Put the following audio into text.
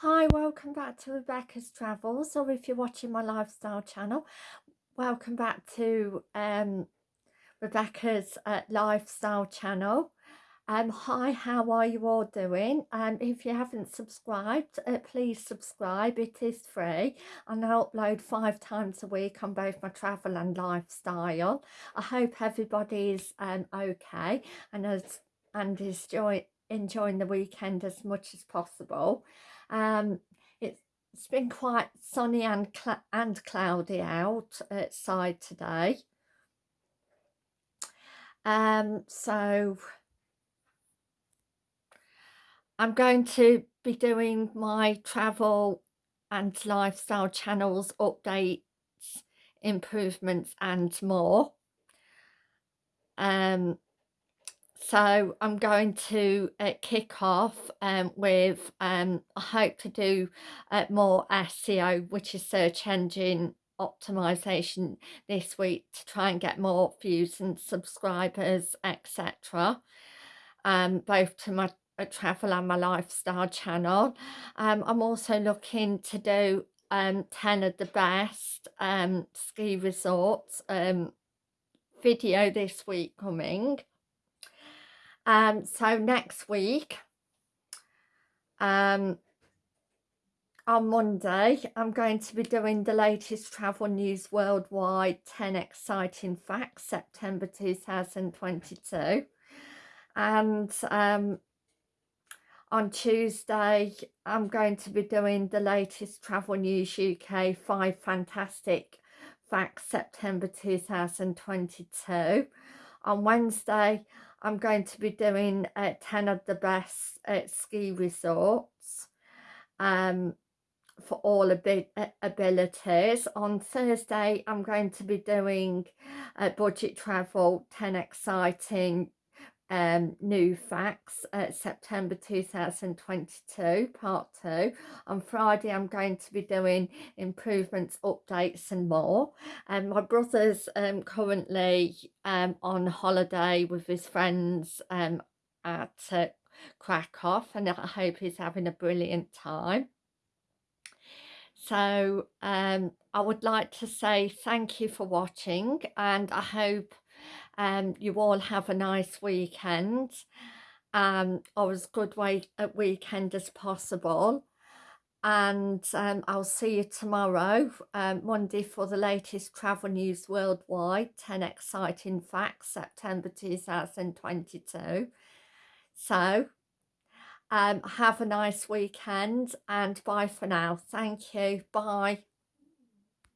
Hi, welcome back to Rebecca's Travels, or if you're watching my lifestyle channel, welcome back to um, Rebecca's uh, lifestyle channel. Um, hi, how are you all doing? Um, if you haven't subscribed, uh, please subscribe. It is free and I upload five times a week on both my travel and lifestyle. I hope everybody's um, okay and, as, and is joy, enjoying the weekend as much as possible. Um, it's been quite sunny and, cl and cloudy out outside today. Um, so I'm going to be doing my travel and lifestyle channels updates, improvements and more. Um, so I'm going to uh, kick off um, with, um, I hope to do uh, more SEO, which is search engine optimization this week to try and get more views and subscribers, etc. Um, both to my uh, travel and my lifestyle channel. Um, I'm also looking to do um, 10 of the best um, ski resorts um, video this week coming. Um, so next week, um, on Monday, I'm going to be doing the latest travel news worldwide 10 exciting facts, September 2022. And um, on Tuesday, I'm going to be doing the latest travel news UK 5 fantastic facts, September 2022. On Wednesday, I'm going to be doing uh, 10 of the best uh, ski resorts um, for all abi abilities. On Thursday, I'm going to be doing uh, budget travel, 10 exciting um, new facts September 2022 part 2 on Friday I'm going to be doing improvements updates and more. And my brother's um, currently um, on holiday with his friends um, at uh, Krakow and I hope he's having a brilliant time. So um, I would like to say thank you for watching and I hope um, you all have a nice weekend. Um, or as good way a weekend as possible. And um, I'll see you tomorrow um, Monday for the latest travel news worldwide. 10 exciting facts September 2022 so um, have a nice weekend and bye for now. Thank you. Bye